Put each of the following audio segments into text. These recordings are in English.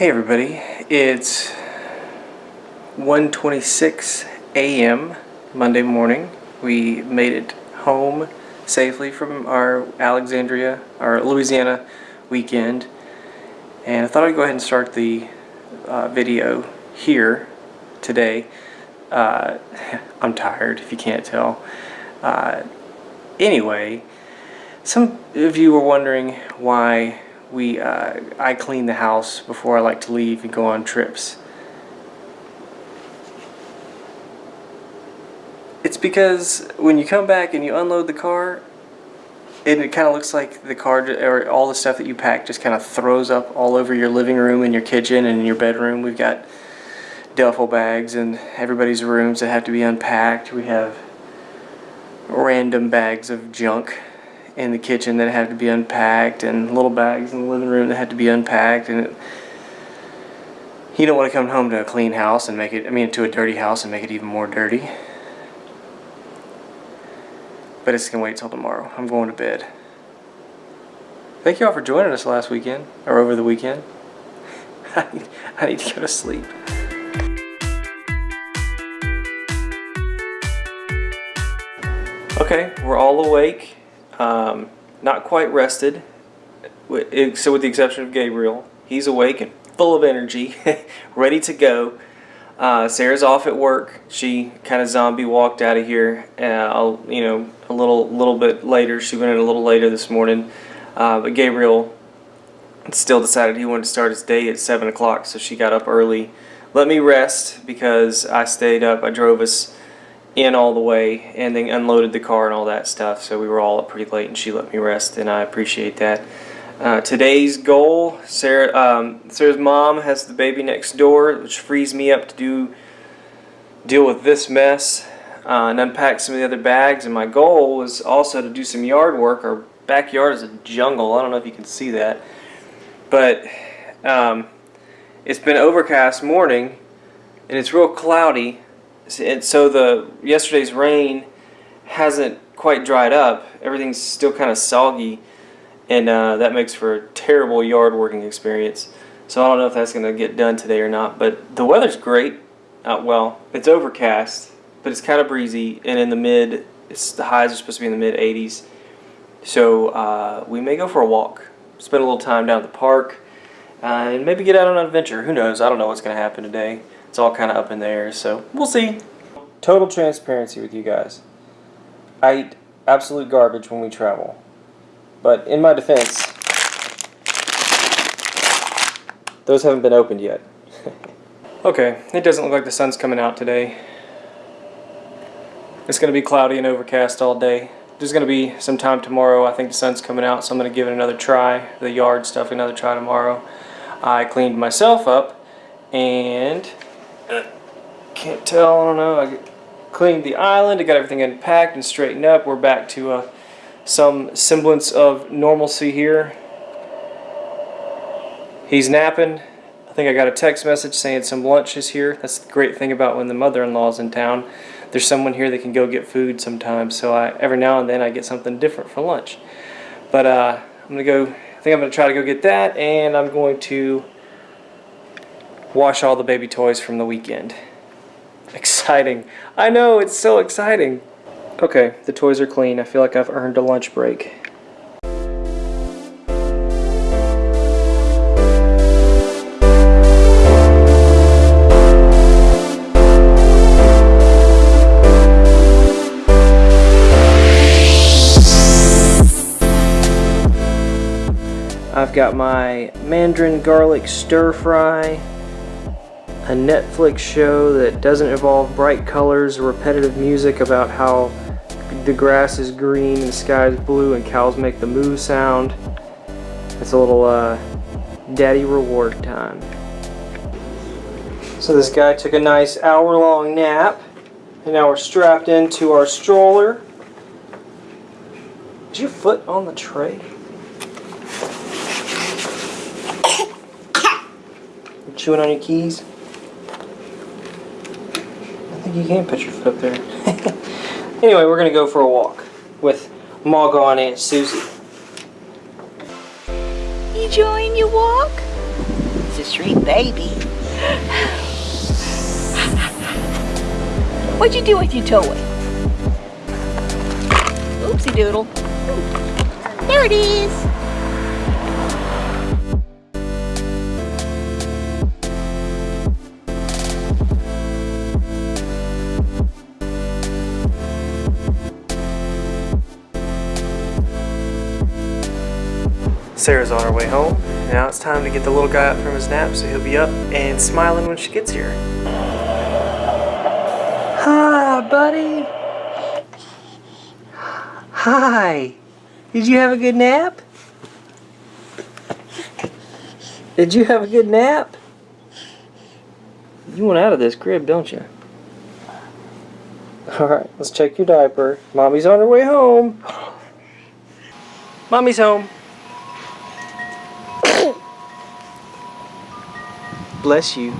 Hey everybody, it's 1.26 a.m. Monday morning. We made it home safely from our Alexandria, our Louisiana weekend. And I thought I'd go ahead and start the uh, video here today. Uh, I'm tired, if you can't tell. Uh, anyway, some of you were wondering why we uh, I clean the house before I like to leave and go on trips. It's because when you come back and you unload the car, and it kind of looks like the car or all the stuff that you pack just kind of throws up all over your living room and your kitchen and your bedroom. We've got duffel bags in everybody's rooms that have to be unpacked. We have random bags of junk in the kitchen that had to be unpacked and little bags in the living room that had to be unpacked and it, you don't want to come home to a clean house and make it I mean to a dirty house and make it even more dirty. But it's gonna wait till tomorrow. I'm going to bed. Thank you all for joining us last weekend or over the weekend. I need, I need to go to sleep. Okay we're all awake um, not quite rested, so with the exception of Gabriel. He's awake and full of energy, ready to go. Uh, Sarah's off at work. She kind of zombie walked out of here. Uh, you know, a little little bit later. She went in a little later this morning. Uh, but Gabriel still decided he wanted to start his day at 7 o'clock, so she got up early. Let me rest because I stayed up. I drove us in all the way and then unloaded the car and all that stuff. So we were all up pretty late and she let me rest and I appreciate that. Uh, today's goal, Sarah, um, Sarah's mom has the baby next door, which frees me up to do deal with this mess uh, and unpack some of the other bags. And my goal was also to do some yard work. Our backyard is a jungle. I don't know if you can see that, but um, it's been overcast morning and it's real cloudy and so the yesterday's rain hasn't quite dried up. Everything's still kind of soggy, and uh, that makes for a terrible yard working experience. So I don't know if that's going to get done today or not. But the weather's great. Uh, well, it's overcast, but it's kind of breezy, and in the mid, the highs are supposed to be in the mid 80s. So uh, we may go for a walk, spend a little time down at the park, uh, and maybe get out on an adventure. Who knows? I don't know what's going to happen today. It's all kind of up in the air, so we'll see. Total transparency with you guys. I eat absolute garbage when we travel. But in my defense, those haven't been opened yet. okay, it doesn't look like the sun's coming out today. It's going to be cloudy and overcast all day. There's going to be some time tomorrow. I think the sun's coming out, so I'm going to give it another try. The yard stuff, another try tomorrow. I cleaned myself up and can't tell, I don't know. I cleaned the island, I got everything unpacked and straightened up. We're back to uh, some semblance of normalcy here. He's napping. I think I got a text message saying some lunch is here. That's the great thing about when the mother-in-law's in town. There's someone here that can go get food sometimes. So I, every now and then I get something different for lunch. But uh, I'm going to go, I think I'm going to try to go get that and I'm going to wash all the baby toys from the weekend. Exciting. I know, it's so exciting. Okay, the toys are clean. I feel like I've earned a lunch break. I've got my mandarin garlic stir fry a Netflix show that doesn't involve bright colors or repetitive music about how the grass is green and the sky is blue and cows make the moo sound. It's a little uh, daddy reward time. So this guy took a nice hour-long nap and now we're strapped into our stroller. Is your foot on the tray? Chewing on your keys? Think you can put your foot up there. anyway, we're going to go for a walk with Margot and Aunt Susie. Enjoying your walk? It's a sweet baby. What'd you do with your toy? Oopsie doodle. There it is. Sarah's on her way home. Now it's time to get the little guy up from his nap so he'll be up and smiling when she gets here. Hi, buddy. Hi. Did you have a good nap? Did you have a good nap? You want out of this crib, don't you? Alright, let's check your diaper. Mommy's on her way home. Mommy's home. Bless you.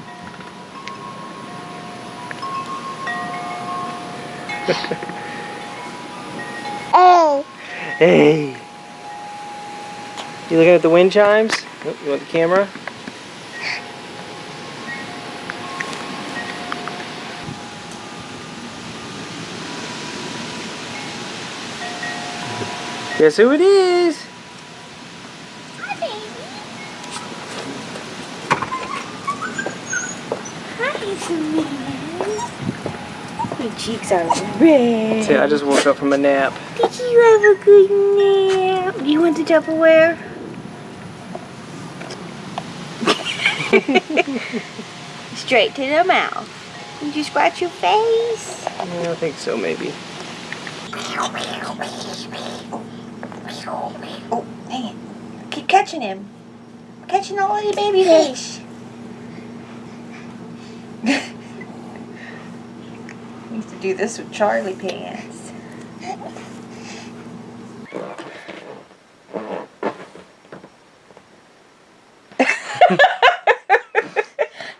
Oh. Hey. You looking at the wind chimes? Oh, you want the camera? Guess who it is? Your cheeks are red. See, I just woke up from a nap. Did you have a good nap? You want the Tupperware? Straight to the mouth. Did you scratch your face? Yeah, I think so, maybe. Oh, dang it. Keep catching him. Catching all of the baby fish. To do this with Charlie Pants.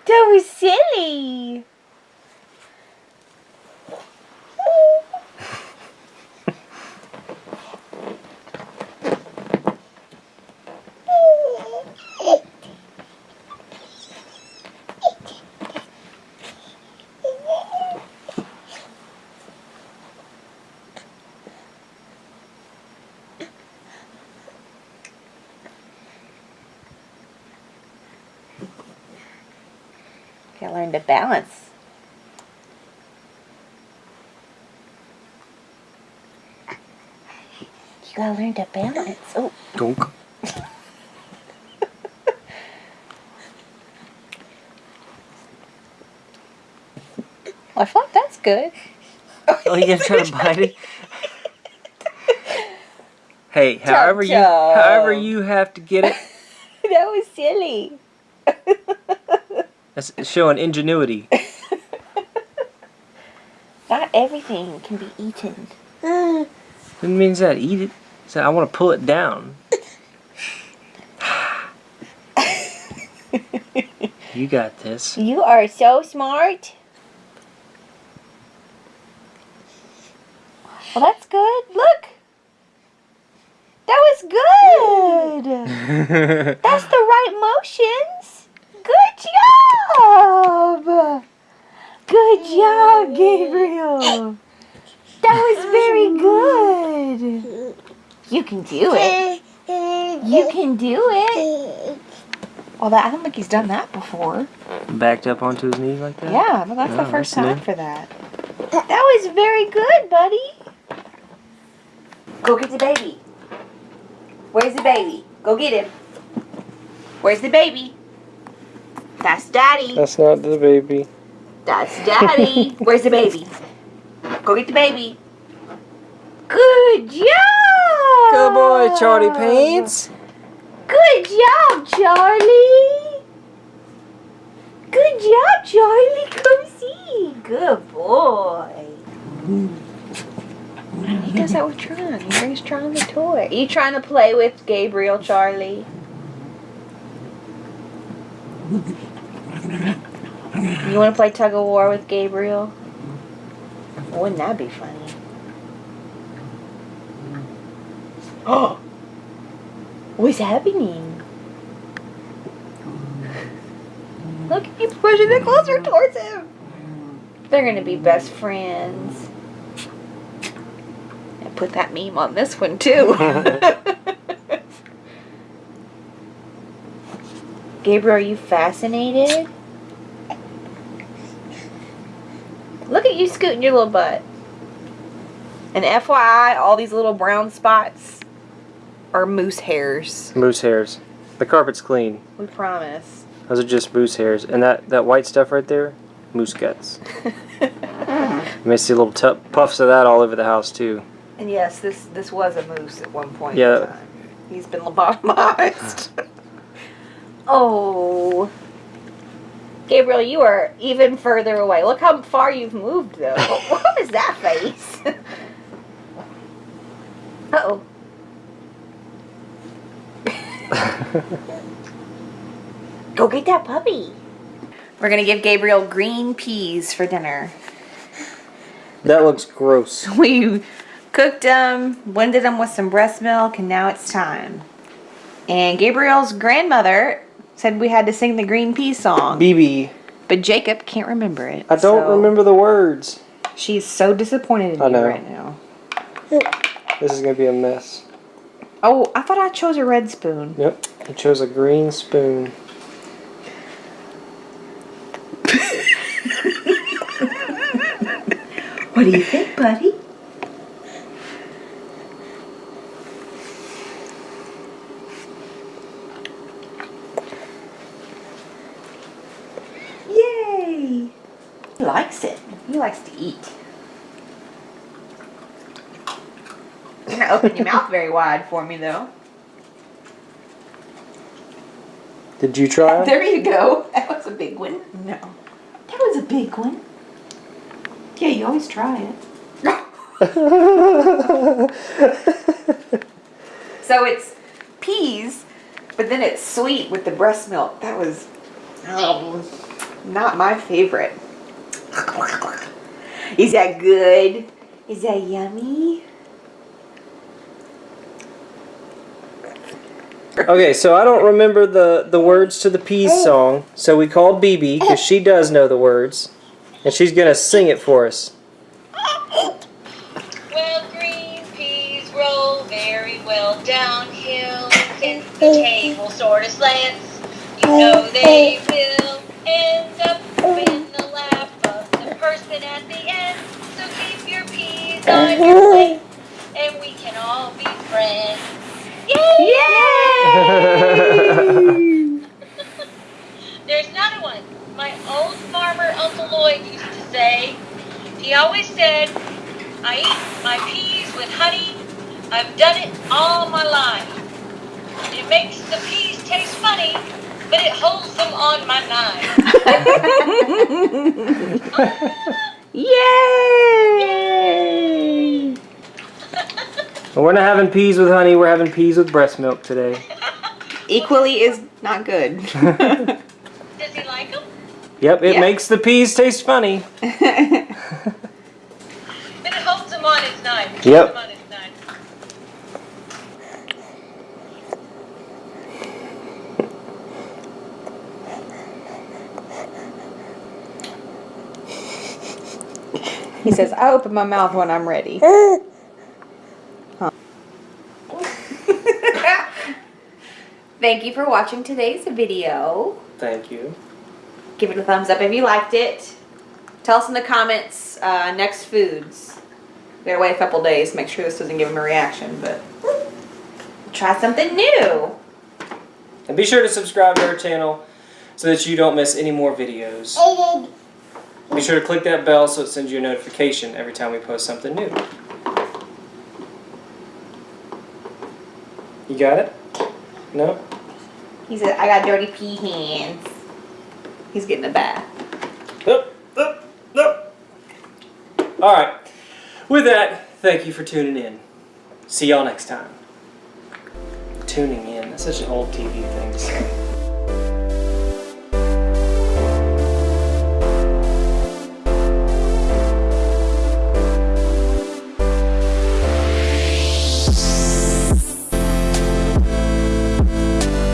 that was silly. Gotta balance. You gotta learn to balance. Oh, Dunk. I thought that's good. Oh, you gonna try to bite it? Hey, however you Chum-chum. however you have to get it, that was silly. That's showing ingenuity. Not everything can be eaten. It means that eat it. So I want to pull it down. you got this. You are so smart. Well, that's good. Look. That was good. That's the right motions. Good job. Good job, Gabriel. That was very good. You can do it. You can do it. Well, that, I don't think he's done that before. Backed up onto his knee like that. Yeah, but that's the Oh, first that's time new. for that. That was very good, buddy. Go get the baby. Where's the baby? Go get him. Where's the baby? That's daddy. That's not the baby. That's daddy. Where's the baby? Go get the baby. Good job. Good boy, Charlie Paints. Good job, Charlie. Good job, Charlie. Come see. Good boy. He does that with Tron. He brings Tron the toy. Are you trying to play with Gabriel, Charlie? You want to play tug of war with Gabriel? Wouldn't that be funny? Oh! What's happening? Look, he's pushing it closer towards him. They're gonna be best friends. And put that meme on this one too. Gabriel, are you fascinated? Look at you scooting your little butt. And FYI, all these little brown spots are moose hairs. Moose hairs. The carpet's clean. We promise. Those are just moose hairs. And that, that white stuff right there, moose guts. You may see little puffs of that all over the house too. And yes, this this was a moose at one point. Yeah. In time. He's been lobotomized. oh. Gabriel, you are even further away. Look how far you've moved, though. what is that face? Uh oh. Go get that puppy. We're gonna give Gabriel green peas for dinner. That looks gross. We cooked them, blended them with some breast milk, and now it's time. And Gabriel's grandmother said we had to sing the green pea song, BB, but Jacob can't remember it. I don't so remember the words. She's so disappointed in I you know. right now. This is gonna be a mess. Oh, I thought I chose a red spoon. Yep, I chose a green spoon. What do you think, buddy? Yay! He likes it. He likes to eat. You're gonna open your mouth very wide for me, though. Did you try? it? There you go. That was a big one. No. That was a big one. Yeah, you always try it. So it's peas, but then it's sweet with the breast milk. That was um, not my favorite. Is that good? Is that yummy? Okay, so I don't remember the, the words to the peas song, so we called BB because she does know the words, and she's gonna sing it for us. Well, green peas roll very well downhill. Since the table sort of slants, you know they will end up in the lap of the person at the end. So keep your peas on your uh-huh. plate, and we can all be friends. Yay! There's another one. My old farmer Uncle Lloyd used to say, he always said, I eat my peas with honey. I've done it all my life. It makes the peas taste funny, but it holds them on my knife. Yay! Well, we're not having peas with honey, we're having peas with breast milk today. Equally is not good. Does he like them? Yep, it Yeah. makes the peas taste funny. But it holds him on his knife. It Yep. holds him on his knife. He says, I open my mouth when I'm ready. Thank you for watching today's video. Thank you. Give it a thumbs up if you liked it. Tell us in the comments uh, next foods. We gotta wait a couple days. Make sure this doesn't give them a reaction, but try something new. And be sure to subscribe to our channel so that you don't miss any more videos. Be sure to click that bell so it sends you a notification every time we post something new. You got it? No? He said, I got dirty pea hands. He's getting a bath. Nope, nope, nope. All right. With that, thank you for tuning in. See y'all next time. Tuning in. That's such an old TV thing to say.